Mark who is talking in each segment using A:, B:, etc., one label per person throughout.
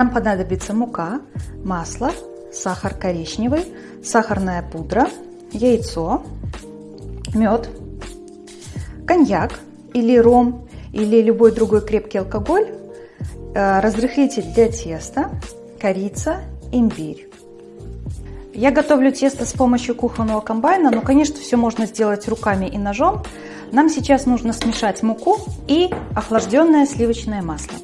A: Нам понадобится мука, масло, сахар коричневый, сахарная пудра, яйцо, мед, коньяк или ром или любой другой крепкий алкоголь, э, разрыхлитель для теста, корица, имбирь. Я готовлю тесто с помощью кухонного комбайна, но, конечно, все можно сделать руками и ножом. Нам сейчас нужно смешать муку и охлажденное сливочное масло.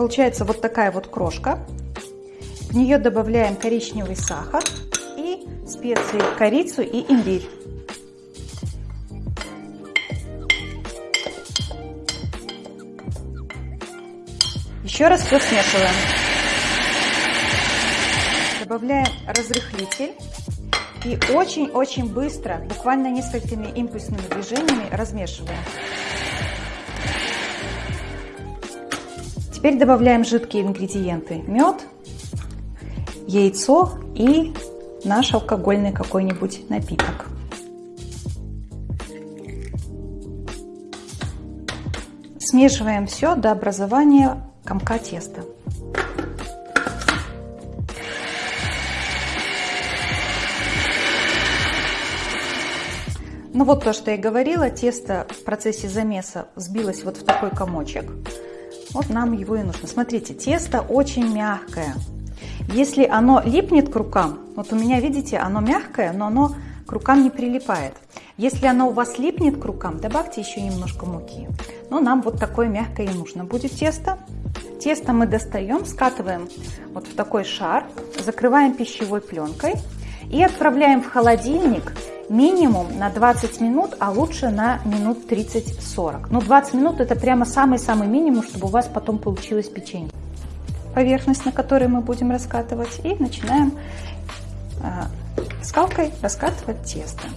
A: Получается вот такая вот крошка. В нее добавляем коричневый сахар и специи, корицу и имбирь. Еще раз все смешиваем. Добавляем разрыхлитель и очень-очень быстро, буквально несколькими импульсными движениями размешиваем. Теперь добавляем жидкие ингредиенты. Мед, яйцо и наш алкогольный какой-нибудь напиток. Смешиваем все до образования комка теста. Ну вот то, что я говорила, тесто в процессе замеса сбилось вот в такой комочек. Вот нам его и нужно. Смотрите, тесто очень мягкое. Если оно липнет к рукам, вот у меня, видите, оно мягкое, но оно к рукам не прилипает. Если оно у вас липнет к рукам, добавьте еще немножко муки. Но нам вот такое мягкое и нужно будет тесто. Тесто мы достаем, скатываем вот в такой шар, закрываем пищевой пленкой и отправляем в холодильник минимум на 20 минут, а лучше на минут 30-40. Ну, 20 минут это прямо самый-самый минимум, чтобы у вас потом получилось печенье. Поверхность, на которой мы будем раскатывать, и начинаем э, скалкой раскатывать тесто.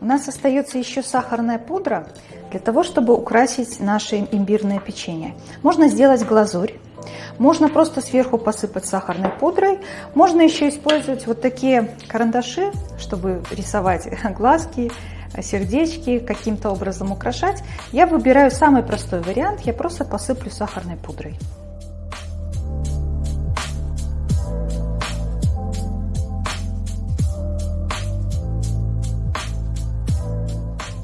A: У нас остается еще сахарная пудра для того, чтобы украсить наше имбирное печенье. Можно сделать глазурь, можно просто сверху посыпать сахарной пудрой, можно еще использовать вот такие карандаши, чтобы рисовать глазки, сердечки, каким-то образом украшать. Я выбираю самый простой вариант, я просто посыплю сахарной пудрой.